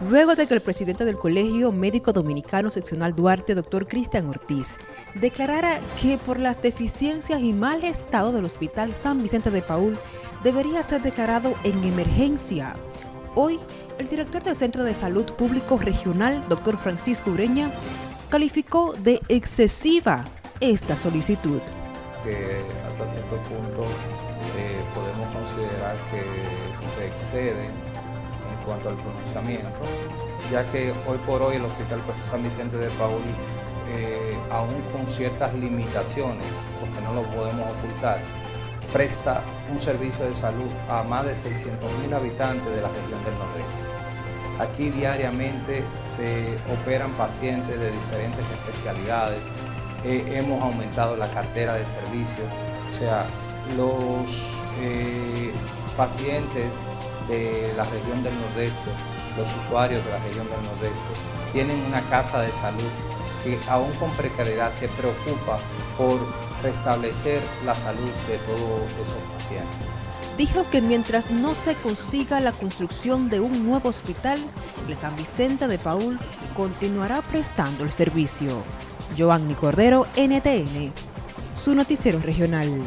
luego de que el presidente del Colegio Médico Dominicano Seccional Duarte, doctor Cristian Ortiz, declarara que por las deficiencias y mal estado del Hospital San Vicente de Paul debería ser declarado en emergencia. Hoy, el director del Centro de Salud Público Regional, doctor Francisco Ureña, calificó de excesiva esta solicitud. Que hasta cierto punto eh, podemos considerar que se excede cuanto al pronunciamiento, ya que hoy por hoy el Hospital San Vicente de Paul, eh, aún con ciertas limitaciones, porque no lo podemos ocultar, presta un servicio de salud a más de 600.000 habitantes de la región del Nordeste. Aquí diariamente se operan pacientes de diferentes especialidades, eh, hemos aumentado la cartera de servicios, o sea, los eh, pacientes de la región del Nordeste, los usuarios de la región del Nordeste, tienen una casa de salud que aún con precariedad se preocupa por restablecer la salud de todos esos pacientes. Dijo que mientras no se consiga la construcción de un nuevo hospital, el San Vicente de Paul continuará prestando el servicio. Joanny Cordero, NTN, su noticiero regional.